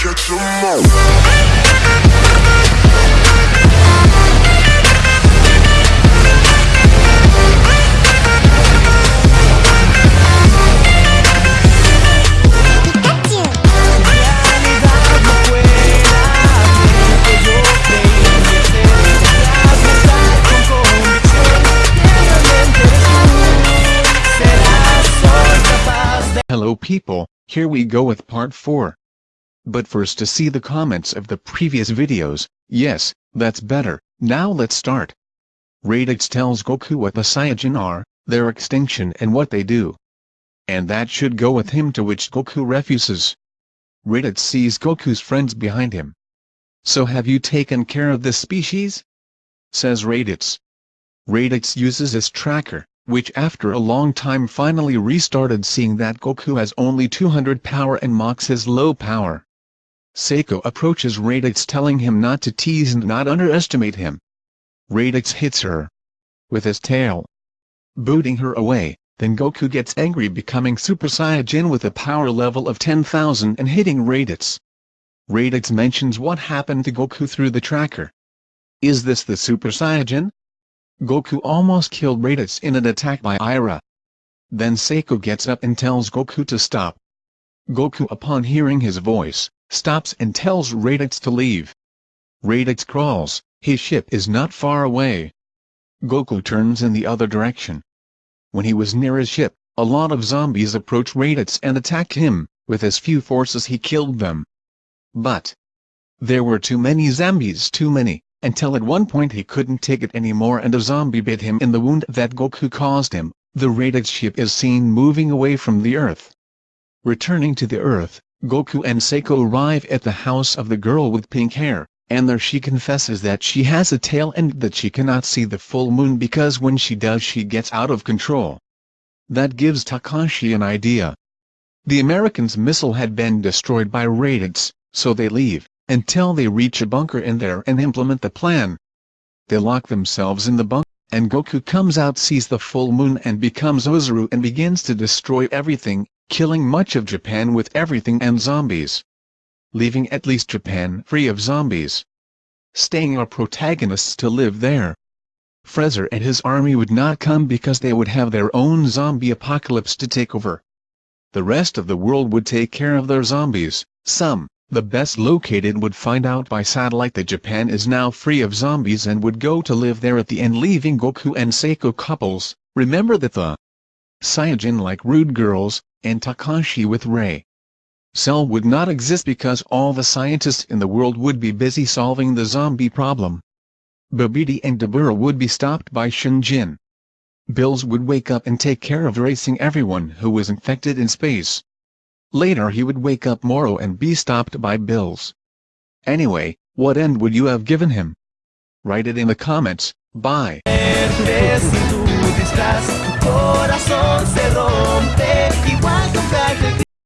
catch 'em all. Hello people, here we go with part 4. But first to see the comments of the previous videos, yes, that's better, now let's start. Raditz tells Goku what the Saiyajin are, their extinction and what they do. And that should go with him to which Goku refuses. Raditz sees Goku's friends behind him. So have you taken care of this species? Says Raditz. Raditz uses his tracker, which after a long time finally restarted seeing that Goku has only 200 power and mocks his low power. Seiko approaches Raditz telling him not to tease and not underestimate him. Raditz hits her with his tail, booting her away, then Goku gets angry becoming Super Saiyajin with a power level of 10,000 and hitting Raditz. Raditz mentions what happened to Goku through the tracker. Is this the Super Saiyajin? Goku almost killed Raditz in an attack by Ira. Then Seiko gets up and tells Goku to stop. Goku upon hearing his voice, stops and tells Raditz to leave. Raditz crawls, his ship is not far away. Goku turns in the other direction. When he was near his ship, a lot of zombies approach Raditz and attack him, with his few forces he killed them. But there were too many zombies too many until at one point he couldn't take it anymore and a zombie bit him in the wound that Goku caused him, the Raditz ship is seen moving away from the Earth. Returning to the Earth, Goku and Seiko arrive at the house of the girl with pink hair, and there she confesses that she has a tail and that she cannot see the full moon because when she does she gets out of control. That gives Takashi an idea. The Americans' missile had been destroyed by Raditz, so they leave until they reach a bunker in there and implement the plan. They lock themselves in the bunker, and Goku comes out sees the full moon and becomes Ozaru and begins to destroy everything, killing much of Japan with everything and zombies. Leaving at least Japan free of zombies. Staying our protagonists to live there. Frezer and his army would not come because they would have their own zombie apocalypse to take over. The rest of the world would take care of their zombies, some, the best located would find out by satellite that Japan is now free of zombies and would go to live there at the end leaving Goku and Seiko couples, remember that the Saiyajin like rude girls, and Takashi with Rei. Cell would not exist because all the scientists in the world would be busy solving the zombie problem. Babidi and Dabura would be stopped by Shinjin. Bills would wake up and take care of racing everyone who was infected in space. Later he would wake up Moro and be stopped by Bills. Anyway, what end would you have given him? Write it in the comments, bye. No hay.